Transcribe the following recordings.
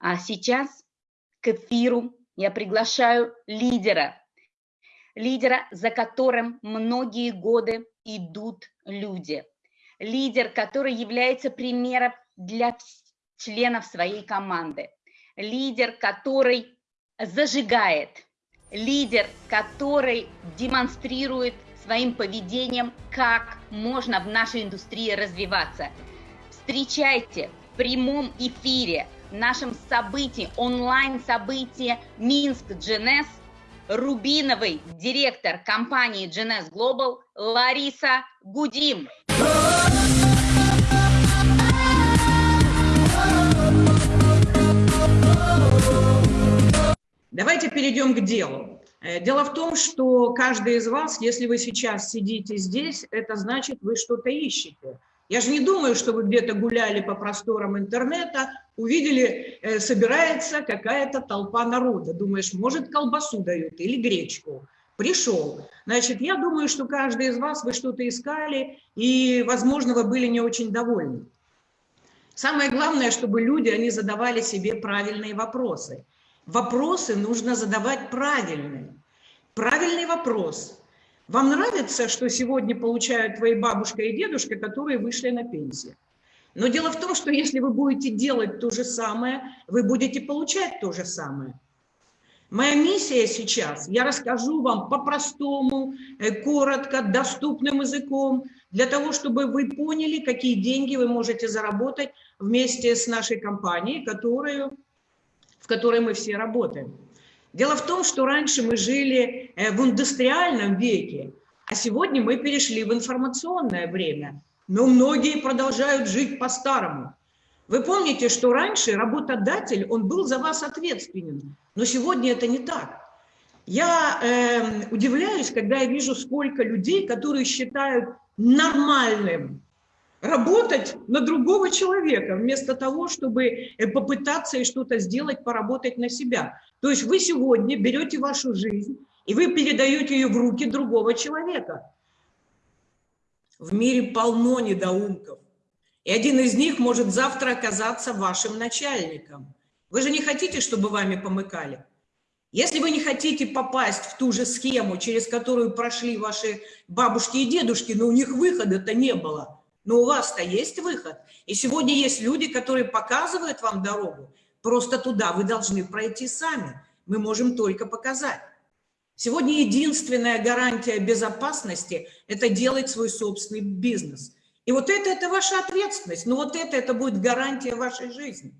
А сейчас к эфиру я приглашаю лидера, лидера, за которым многие годы идут люди, лидер, который является примером для членов своей команды, лидер, который зажигает, лидер, который демонстрирует своим поведением, как можно в нашей индустрии развиваться. Встречайте в прямом эфире – нашем событии, онлайн-событии Минск GNS, Рубиновый директор компании GNS Global Лариса Гудим. Давайте перейдем к делу. Э, дело в том, что каждый из вас, если вы сейчас сидите здесь, это значит, вы что-то ищете. Я же не думаю, что вы где-то гуляли по просторам интернета, увидели, э, собирается какая-то толпа народа. Думаешь, может, колбасу дают или гречку. Пришел. Значит, я думаю, что каждый из вас, вы что-то искали, и, возможно, вы были не очень довольны. Самое главное, чтобы люди, они задавали себе правильные вопросы. Вопросы нужно задавать правильные. Правильный вопрос. Вам нравится, что сегодня получают твои бабушка и дедушка, которые вышли на пенсию? Но дело в том, что если вы будете делать то же самое, вы будете получать то же самое. Моя миссия сейчас, я расскажу вам по-простому, э, коротко, доступным языком, для того, чтобы вы поняли, какие деньги вы можете заработать вместе с нашей компанией, которую, в которой мы все работаем. Дело в том, что раньше мы жили э, в индустриальном веке, а сегодня мы перешли в информационное время но многие продолжают жить по-старому. Вы помните, что раньше работодатель, он был за вас ответственен, но сегодня это не так. Я э, удивляюсь, когда я вижу, сколько людей, которые считают нормальным работать на другого человека, вместо того, чтобы э, попытаться и что-то сделать, поработать на себя. То есть вы сегодня берете вашу жизнь, и вы передаете ее в руки другого человека. В мире полно недоумков. И один из них может завтра оказаться вашим начальником. Вы же не хотите, чтобы вами помыкали? Если вы не хотите попасть в ту же схему, через которую прошли ваши бабушки и дедушки, но у них выхода-то не было, но у вас-то есть выход. И сегодня есть люди, которые показывают вам дорогу. Просто туда вы должны пройти сами. Мы можем только показать. Сегодня единственная гарантия безопасности – это делать свой собственный бизнес. И вот это – это ваша ответственность, но вот это – это будет гарантия вашей жизни.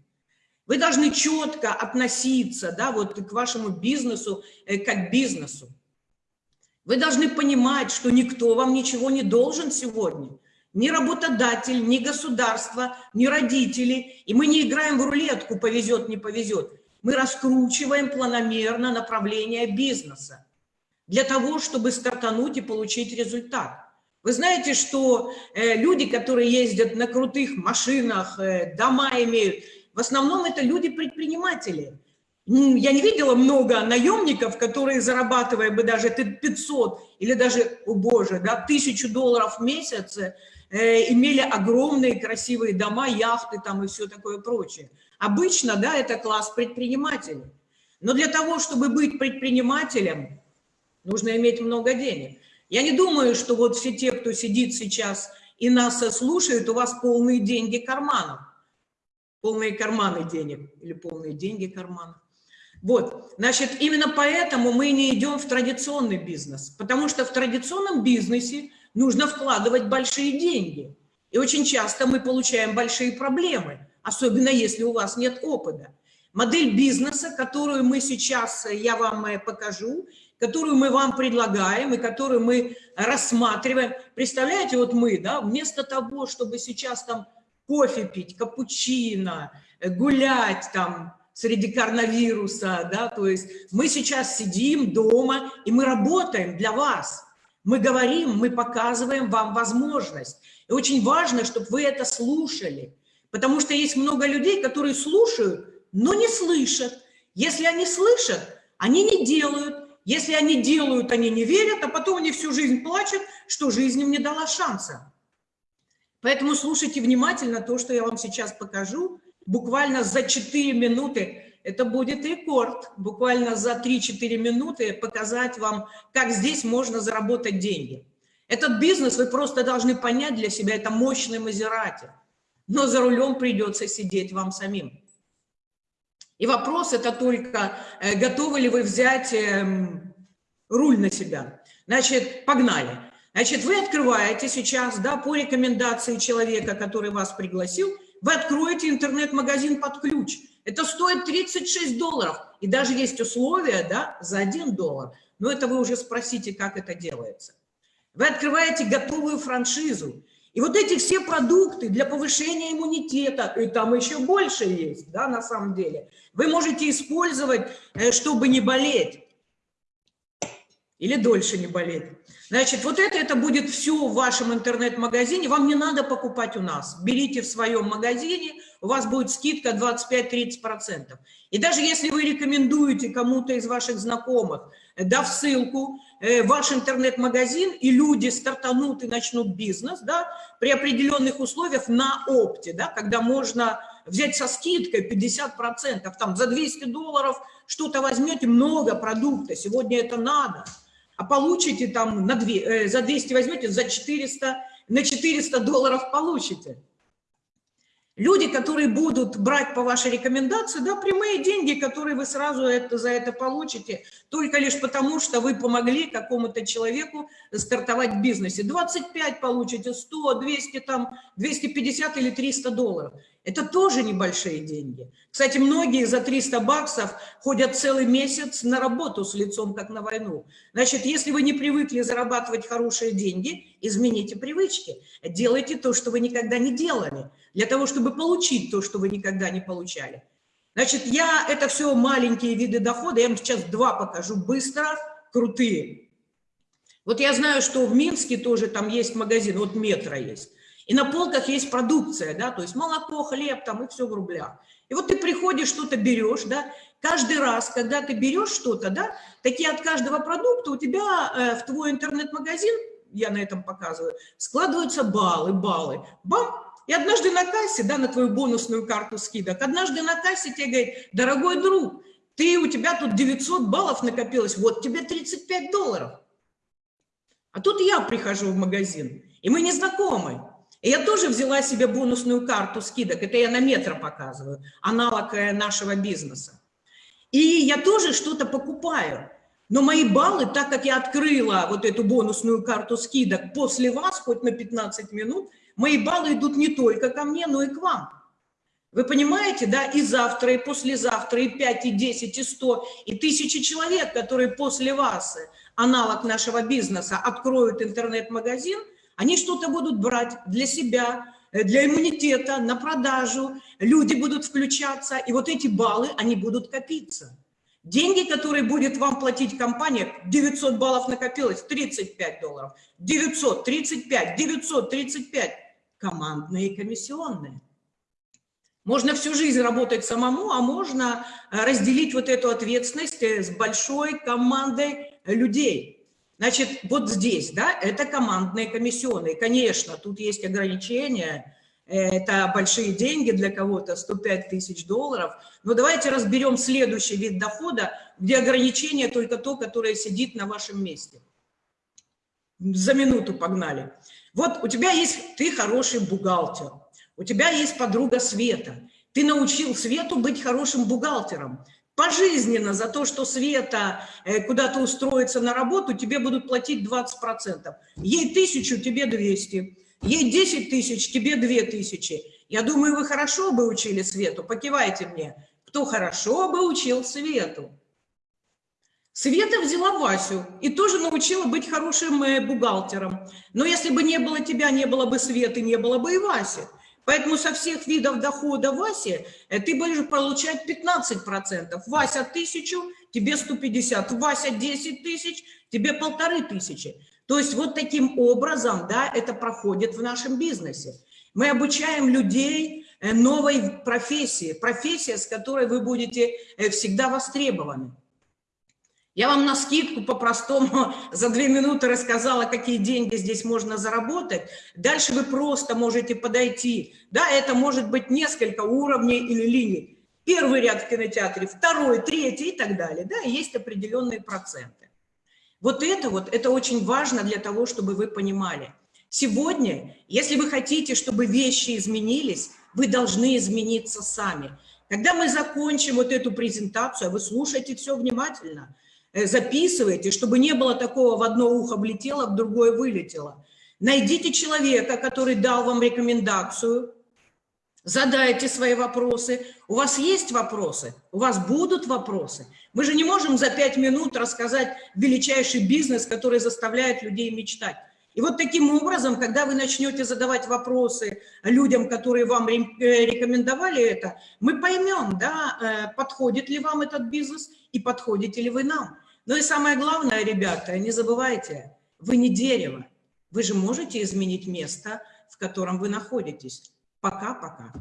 Вы должны четко относиться да, вот к вашему бизнесу э, как бизнесу. Вы должны понимать, что никто вам ничего не должен сегодня. Ни работодатель, ни государство, ни родители. И мы не играем в рулетку, повезет, не повезет. Мы раскручиваем планомерно направление бизнеса для того, чтобы стартануть и получить результат. Вы знаете, что э, люди, которые ездят на крутых машинах, э, дома имеют, в основном это люди-предприниматели. Я не видела много наемников, которые, зарабатывая бы даже 500 или даже, о боже, да, тысячу долларов в месяц, э, имели огромные красивые дома, яхты там и все такое прочее. Обычно, да, это класс предпринимателей. Но для того, чтобы быть предпринимателем, нужно иметь много денег. Я не думаю, что вот все те, кто сидит сейчас и нас слушает, у вас полные деньги карманов. Полные карманы денег или полные деньги карманов. Вот, значит, именно поэтому мы не идем в традиционный бизнес, потому что в традиционном бизнесе нужно вкладывать большие деньги. И очень часто мы получаем большие проблемы, особенно если у вас нет опыта. Модель бизнеса, которую мы сейчас, я вам э, покажу, которую мы вам предлагаем и которую мы рассматриваем. Представляете, вот мы, да, вместо того, чтобы сейчас там кофе пить, капучино, гулять там среди коронавируса, да, то есть мы сейчас сидим дома и мы работаем для вас. Мы говорим, мы показываем вам возможность. И очень важно, чтобы вы это слушали, потому что есть много людей, которые слушают, но не слышат. Если они слышат, они не делают, если они делают, они не верят, а потом они всю жизнь плачут, что жизнь им не дала шанса. Поэтому слушайте внимательно то, что я вам сейчас покажу. буквально за 4 минуты, это будет рекорд, буквально за 3-4 минуты показать вам, как здесь можно заработать деньги. Этот бизнес вы просто должны понять для себя, это мощный Мазерати, но за рулем придется сидеть вам самим. И вопрос это только, э, готовы ли вы взять эм, руль на себя. Значит, погнали. Значит, вы открываете сейчас, да, по рекомендации человека, который вас пригласил, вы откроете интернет-магазин под ключ. Это стоит 36 долларов. И даже есть условия, да, за 1 доллар. Но это вы уже спросите, как это делается. Вы открываете готовую франшизу. И вот эти все продукты для повышения иммунитета, и там еще больше есть, да, на самом деле, вы можете использовать, э, чтобы не болеть или дольше не болеть. Значит, вот это, это будет все в вашем интернет-магазине, вам не надо покупать у нас. Берите в своем магазине, у вас будет скидка 25-30%. И даже если вы рекомендуете кому-то из ваших знакомых, дав ссылку э, ваш интернет-магазин, и люди стартанут и начнут бизнес, да, при определенных условиях на опте, да, когда можно взять со скидкой 50%, там за 200 долларов что-то возьмете, много продукта, сегодня это надо – а получите там на 2, э, за 200 возьмете, за 400, на 400 долларов получите. Люди, которые будут брать по вашей рекомендации, да, прямые деньги, которые вы сразу это, за это получите, только лишь потому, что вы помогли какому-то человеку стартовать в бизнесе. 25 получите, 100, 200, там, 250 или 300 долларов. Это тоже небольшие деньги. Кстати, многие за 300 баксов ходят целый месяц на работу с лицом, как на войну. Значит, если вы не привыкли зарабатывать хорошие деньги, измените привычки. Делайте то, что вы никогда не делали, для того, чтобы получить то, что вы никогда не получали. Значит, я, это все маленькие виды дохода, я вам сейчас два покажу быстро, крутые. Вот я знаю, что в Минске тоже там есть магазин, вот метро есть. И на полках есть продукция, да, то есть молоко, хлеб там и все в рублях. И вот ты приходишь, что-то берешь, да, каждый раз, когда ты берешь что-то, да, такие от каждого продукта у тебя э, в твой интернет-магазин, я на этом показываю, складываются баллы, баллы. Бам! И однажды на кассе, да, на твою бонусную карту скидок, однажды на кассе тебе говорит, дорогой друг, ты, у тебя тут 900 баллов накопилось, вот тебе 35 долларов. А тут я прихожу в магазин, и мы не знакомы. И я тоже взяла себе бонусную карту скидок, это я на метро показываю, аналог э, нашего бизнеса. И я тоже что-то покупаю. Но мои баллы, так как я открыла вот эту бонусную карту скидок после вас, хоть на 15 минут, мои баллы идут не только ко мне, но и к вам. Вы понимаете, да, и завтра, и послезавтра, и 5, и 10, и 100, и тысячи человек, которые после вас, э, аналог нашего бизнеса, откроют интернет-магазин – они что-то будут брать для себя, э, для иммунитета, на продажу, люди будут включаться, и вот эти баллы, они будут копиться. Деньги, которые будет вам платить компания, 900 баллов накопилось, 35 долларов, 935, 935, командные комиссионные. Можно всю жизнь работать самому, а можно э, разделить вот эту ответственность э, с большой командой людей. Значит, вот здесь, да, это командные комиссионные. Конечно, тут есть ограничения, это большие деньги для кого-то, 105 тысяч долларов. Но давайте разберем следующий вид дохода, где ограничение только то, которое сидит на вашем месте. За минуту погнали. Вот у тебя есть, ты хороший бухгалтер, у тебя есть подруга Света. Ты научил Свету быть хорошим бухгалтером пожизненно за то, что Света э, куда-то устроится на работу, тебе будут платить 20%. Ей тысячу, тебе 200. Ей 10 тысяч, тебе 2 тысячи. Я думаю, вы хорошо бы учили Свету, покивайте мне. Кто хорошо бы учил Свету? Света взяла Васю и тоже научила быть хорошим э, бухгалтером. Но если бы не было тебя, не было бы Светы, не было бы и Васи. Поэтому со всех видов дохода Васи э, ты будешь получать 15%. Вася тысячу, тебе 150. Вася 10 тысяч, тебе полторы тысячи. То есть вот таким образом да, это проходит в нашем бизнесе. Мы обучаем людей э, новой профессии, профессия, с которой вы будете э, всегда востребованы. Я вам на скидку по-простому за две минуты рассказала, какие деньги здесь можно заработать. Дальше вы просто можете подойти. Да, это может быть несколько уровней или линий. Первый ряд в кинотеатре, второй, третий и так далее. Да, есть определенные проценты. Вот это вот, это очень важно для того, чтобы вы понимали. Сегодня, если вы хотите, чтобы вещи изменились, вы должны измениться сами. Когда мы закончим вот эту презентацию, а вы слушайте все внимательно, записывайте, чтобы не было такого в одно ухо влетело, в другое вылетело. Найдите человека, который дал вам рекомендацию, задайте свои вопросы. У вас есть вопросы? У вас будут вопросы? Мы же не можем за пять минут рассказать величайший бизнес, который заставляет людей мечтать. И вот таким образом, когда вы начнете задавать вопросы людям, которые вам э, рекомендовали это, мы поймем, да, э, подходит ли вам этот бизнес и подходите ли вы нам. Ну и самое главное, ребята, не забывайте, вы не дерево. Вы же можете изменить место, в котором вы находитесь. Пока-пока.